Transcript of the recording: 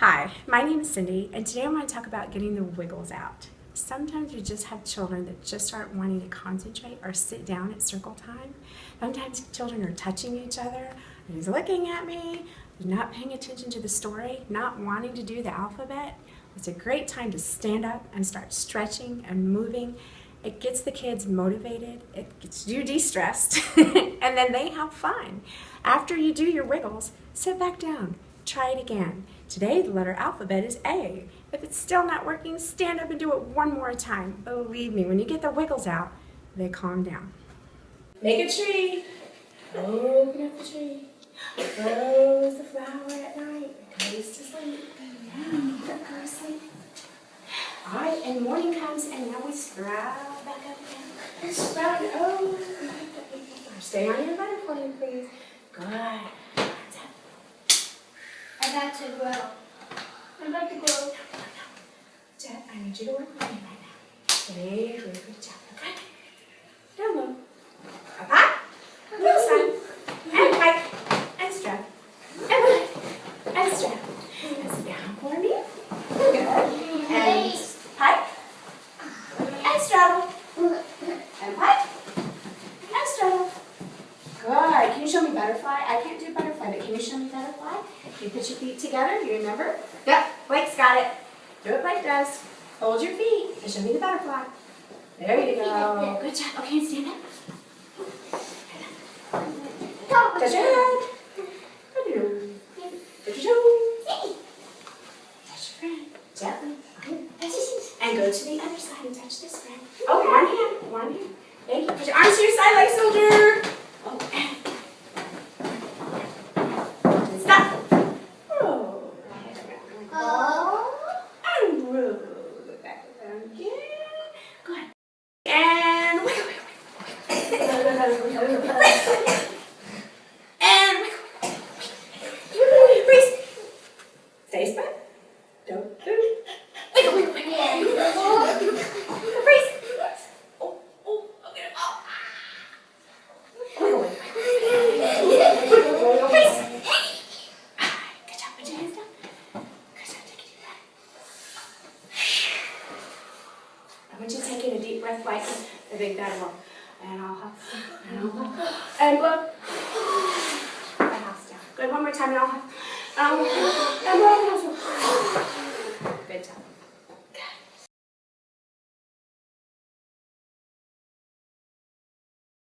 Hi, my name is Cindy, and today I'm going to talk about getting the wiggles out. Sometimes we just have children that just aren't wanting to concentrate or sit down at circle time. Sometimes children are touching each other, he's looking at me, not paying attention to the story, not wanting to do the alphabet. It's a great time to stand up and start stretching and moving. It gets the kids motivated, it gets you de-stressed, and then they have fun. After you do your wiggles, sit back down, try it again. Today, the letter alphabet is A. If it's still not working, stand up and do it one more time. Believe me, when you get the wiggles out, they calm down. Make a tree. Open up the tree. Close the flower at night. Goes to sleep. Go to sleep. All right, and morning comes, and now we sprout back up again. Sprout oh. Stay on your butterfly, please. Good. I got to grow. I got to grow. Jet, I need you to work with me right now. Very, very good job. Okay? Down low. Up high. This side. And pike. And strap. And pike. And strap. And down for me. Good. And pike. And straddle. And pike. And straddle. Good. Can you show me butterfly? I can't do butterfly, can you show me butterfly? You put your feet together, you remember? Yep, Blake's got it. Do what Blake does. Hold your feet and show me the butterfly. There you go. Good job. Okay, stand up. Go. Touch your head. Touch your nose. Touch your toes. Touch your friend. Gently. And go to the other side and touch this friend. Oh, one hand. One hand. Thank you. Put your arms to your side like soldier. Oh, and and stop. Roll. Oh. And roll it back around again. And wiggle, wiggle, wiggle. And wiggle, wiggle. Freeze. Stay spun. Don't move. Wiggle, wiggle, wiggle. Freeze. Oh, oh, gonna. Oh. Wiggle, wiggle, wiggle. Freeze. Good job. Put your hands down. Good job. Take a deep breath. I want you deep breath like a big bad roll. And I'll huff. And I'll. And blow. House down. Good. One more time. And I'll huff. Um, and I'll. And blow. And I'll huff.